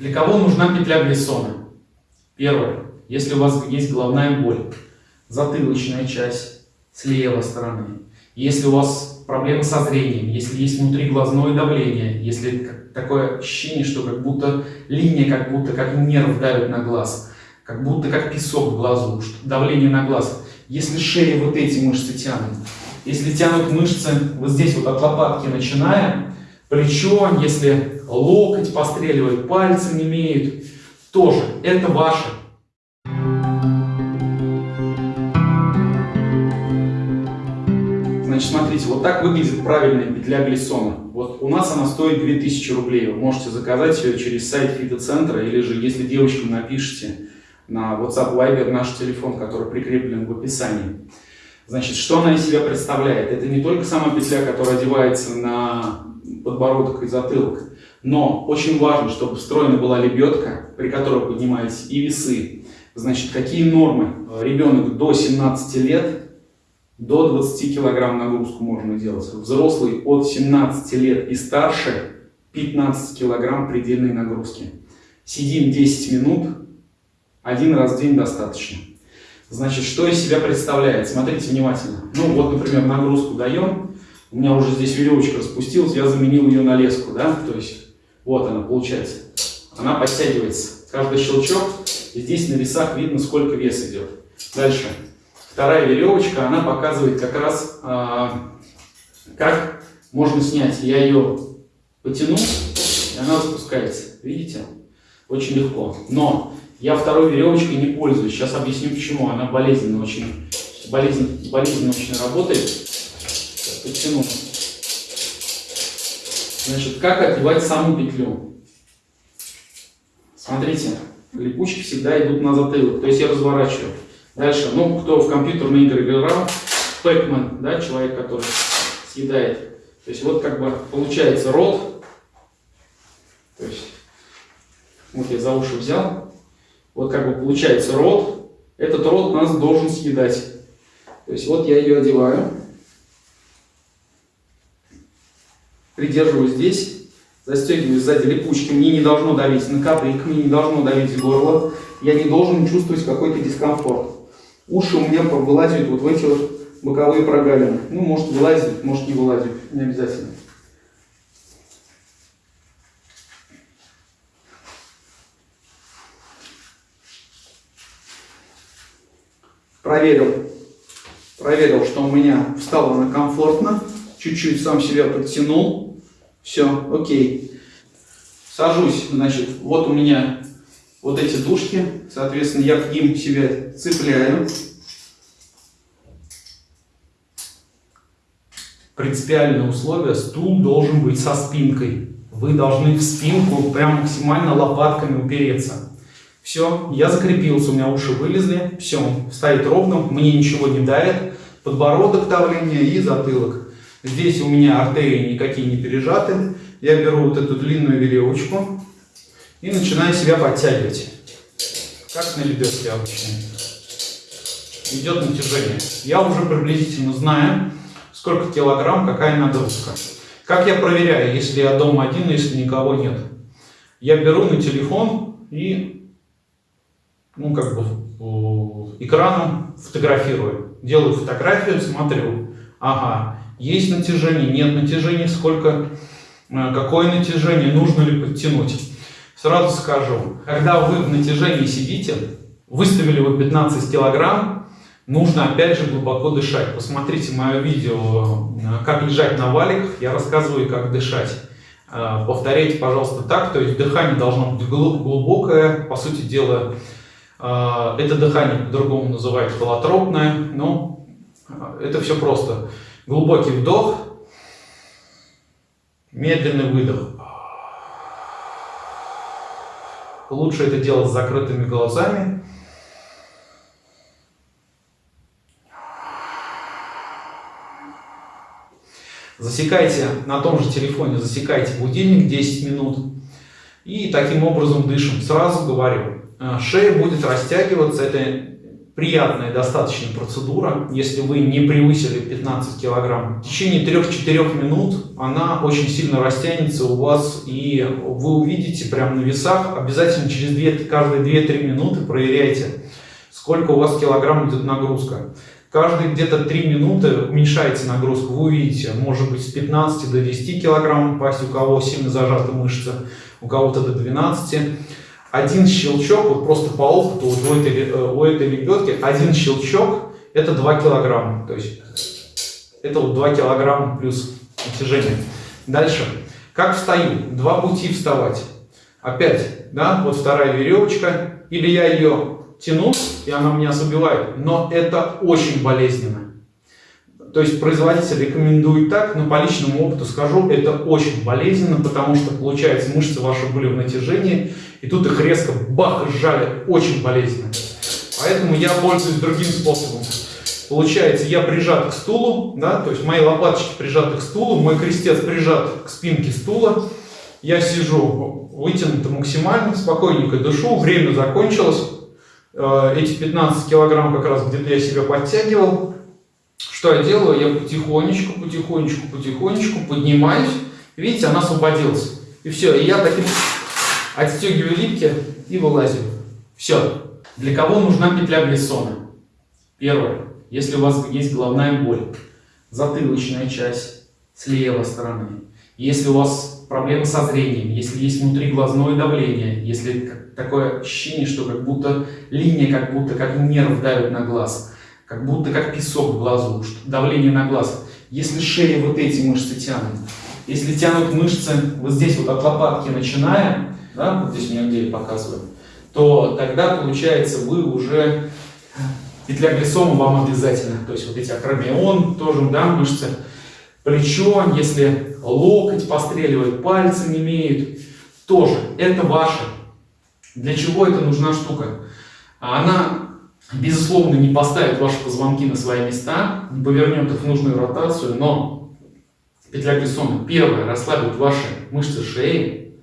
Для кого нужна петля Глиссона? Первое. Если у вас есть головная боль, затылочная часть с левой стороны, если у вас проблемы со зрением, если есть внутриглазное давление, если такое ощущение, что как будто линия, как будто как нерв давит на глаз, как будто как песок в глазу, давление на глаз. Если шея вот эти мышцы тянут, если тянут мышцы вот здесь вот от лопатки начиная, плечо, если локоть постреливает, пальцы не имеют, тоже это ваше. Значит, смотрите, вот так выглядит правильная петля Глиссона. Вот у нас она стоит 2000 рублей. Вы можете заказать ее через сайт фитоцентра, или же, если девочкам напишите на WhatsApp Viber наш телефон, который прикреплен в описании. Значит, что она из себя представляет? Это не только сама петля, которая одевается на подбородок и затылок, но очень важно, чтобы встроена была лебедка, при которой поднимались и весы. Значит, какие нормы? Ребенок до 17 лет, до 20 килограмм нагрузку можно делать. Взрослый от 17 лет и старше 15 килограмм предельной нагрузки. Сидим 10 минут, один раз в день достаточно. Значит, что из себя представляет? Смотрите внимательно. Ну, вот, например, нагрузку даем. У меня уже здесь веревочка распустилась, я заменил ее на леску, да? То есть, вот она получается. Она подтягивается. Каждый щелчок, и здесь на весах видно, сколько вес идет. Дальше. Вторая веревочка, она показывает как раз, а, как можно снять. Я ее потяну, и она спускается. Видите? Очень легко. Но я второй веревочкой не пользуюсь. Сейчас объясню почему. Она болезненно очень, болезненно, болезненно очень работает. Подтяну. Значит, как одевать саму петлю? Смотрите, липучки всегда идут на затылок. То есть я разворачиваю. Дальше, ну, кто в компьютерные игры играл, Пэкмен, да, человек, который съедает. То есть вот как бы получается рот. То есть, вот я за уши взял, вот как бы получается рот, этот рот нас должен съедать. То есть вот я ее одеваю, придерживаю здесь, застегиваю сзади липучки, мне не должно давить на кадык, мне не должно давить в горло, я не должен чувствовать какой-то дискомфорт. Уши у меня вылазят вот в эти вот боковые прогалины. Ну, может вылазит, может не вылазит, не обязательно. проверил, проверил, что у меня встала она комфортно, чуть-чуть сам себя подтянул, все, окей. Сажусь, значит, вот у меня вот эти дужки, соответственно, я к ним себя цепляю. Принципиальное условие, стул должен быть со спинкой. Вы должны в спинку прям максимально лопатками упереться. Все, я закрепился, у меня уши вылезли, все, стоит ровно, мне ничего не давит, подбородок давление и затылок. Здесь у меня артерии никакие не пережаты, я беру вот эту длинную веревочку и начинаю себя подтягивать, как на лебедке обычно. Идет натяжение. Я уже приблизительно знаю, сколько килограмм, какая нагрузка. Как я проверяю, если я дома один, если никого нет? Я беру на телефон и ну, как бы экраном фотографирую. Делаю фотографию, смотрю, ага, есть натяжение, нет натяжения, сколько, э, какое натяжение, нужно ли подтянуть. Сразу скажу, когда вы в натяжении сидите, выставили вы 15 килограмм, нужно опять же глубоко дышать. Посмотрите мое видео, э, как лежать на валиках, я рассказываю, как дышать. Э, повторяйте, пожалуйста, так, то есть дыхание должно быть глубокое, по сути дела, это дыхание по-другому называют холотропное, но это все просто. Глубокий вдох, медленный выдох. Лучше это делать с закрытыми глазами. Засекайте на том же телефоне, засекайте будильник 10 минут. И таким образом дышим. Сразу говорю, а, шея будет растягиваться, это приятная достаточно процедура, если вы не превысили 15 килограмм. В течение 3-4 минут она очень сильно растянется у вас, и вы увидите прямо на весах, обязательно через 2, каждые 2-3 минуты проверяйте, сколько у вас килограмм идет нагрузка. Каждые где-то 3 минуты уменьшаете нагрузку, вы увидите, может быть с 15 до 10 килограмм упасть, у кого сильно зажаты мышцы, у кого-то до 12 один щелчок, вот просто по опыту вот у, этой, э, у этой лебедки, один щелчок это 2 килограмма. То есть это вот 2 килограмма плюс натяжение. Дальше. Как встаю? Два пути вставать. Опять, да, вот вторая веревочка. Или я ее тяну, и она меня забивает. Но это очень болезненно. То есть производитель рекомендует так, но по личному опыту скажу, это очень болезненно, потому что, получается, мышцы ваши были в натяжении, и тут их резко бах сжали, очень болезненно. Поэтому я пользуюсь другим способом. Получается, я прижат к стулу, да, то есть мои лопаточки прижаты к стулу, мой крестец прижат к спинке стула, я сижу вытянуто максимально, спокойненько дышу, время закончилось, э, эти 15 килограмм как раз где-то я себя подтягивал, что я делаю? Я потихонечку, потихонечку, потихонечку поднимаюсь. Видите, она освободилась. И все. И я таким отстегиваю липки и вылазю. Все. Для кого нужна петля глиссона? Первое. Если у вас есть головная боль, затылочная часть с левой стороны, если у вас проблемы со зрением, если есть внутриглазное давление, если такое ощущение, что как будто линия, как будто как нерв давит на глаз, как будто как песок в глазу, давление на глаз. Если шея вот эти мышцы тянут, если тянут мышцы вот здесь вот от лопатки начиная, да, вот здесь у меня где показываю, то тогда получается вы уже петля глиссома вам обязательно. То есть вот эти акромион тоже, да, мышцы, плечо, если локоть постреливает, пальцы не имеют, тоже это ваше. Для чего эта нужна штука? Она безусловно, не поставит ваши позвонки на свои места, не повернет их в нужную ротацию, но петля Глиссона, первое, расслабит ваши мышцы шеи,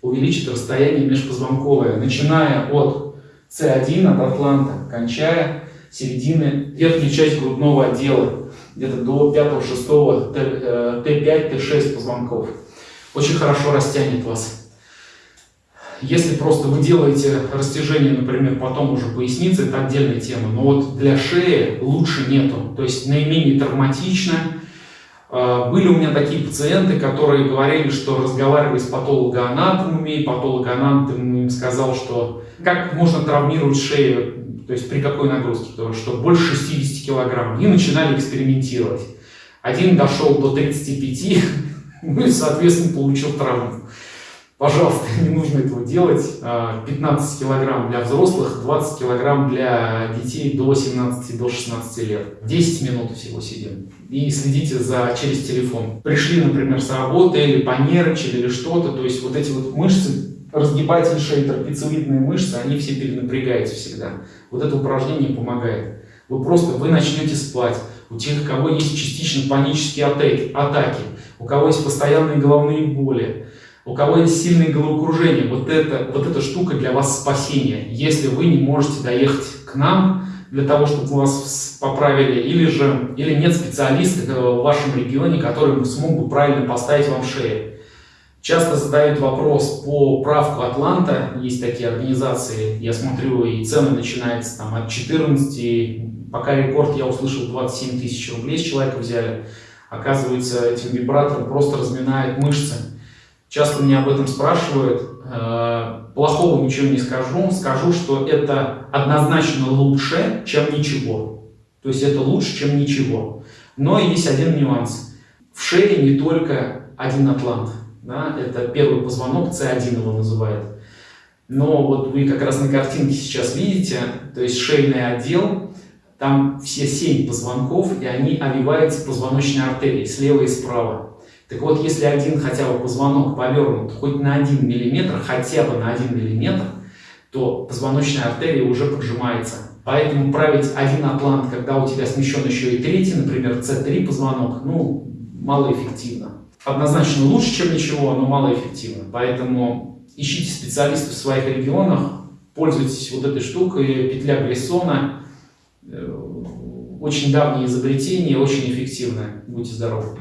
увеличит расстояние межпозвонковое, начиная от C1, от атланта, кончая середины, верхней части грудного отдела, где-то до 5-6, Т5, Т6 позвонков. Очень хорошо растянет вас. Если просто вы делаете растяжение, например, потом уже поясницы, это отдельная тема, но вот для шеи лучше нету, то есть наименее травматично. А, были у меня такие пациенты, которые говорили, что разговаривали с патологоанатомами, и патологоанатом им сказал, что как можно травмировать шею, то есть при какой нагрузке, потому что больше 60 килограмм, и начинали экспериментировать. Один дошел до 35, ну и, соответственно, получил травму. Пожалуйста, не нужно этого делать. 15 а, килограмм для взрослых, 20 килограмм для детей до 17-16 до 16 лет. 10 минут всего сидим. И следите за через телефон. Пришли, например, с работы или понервничали или что-то. То есть вот эти вот мышцы, разгибатель шеи, трапециевидные мышцы, они все перенапрягаются всегда. Вот это упражнение помогает. Вы просто, вы начнете спать. У тех, у кого есть частично панические атаки, атаки у кого есть постоянные головные боли, у кого есть сильные головокружения, вот, это, вот эта штука для вас спасение, если вы не можете доехать к нам для того, чтобы вас поправили, или же или нет специалиста в вашем регионе, который смог бы правильно поставить вам шею. Часто задают вопрос по правку Атланта, есть такие организации, я смотрю, и цены начинаются там от 14, пока рекорд я услышал 27 тысяч рублей с человека взяли. Оказывается, этим вибратором просто разминает мышцы Часто меня об этом спрашивают. Э, плохого ничего не скажу. Скажу, что это однозначно лучше, чем ничего. То есть это лучше, чем ничего. Но есть один нюанс. В шее не только один атлант. Да? Это первый позвонок, C1 его называют. Но вот вы как раз на картинке сейчас видите, то есть шейный отдел, там все семь позвонков, и они овиваются позвоночной артерией слева и справа. Так вот, если один хотя бы позвонок повернут хоть на 1 мм, хотя бы на 1 мм, то позвоночная артерия уже поджимается. Поэтому править один атлант, когда у тебя смещен еще и третий, например, C3 позвонок, ну, малоэффективно. Однозначно лучше, чем ничего, но малоэффективно. Поэтому ищите специалистов в своих регионах, пользуйтесь вот этой штукой, петля Глиссона. Э, очень давнее изобретение, очень эффективное. Будьте здоровы.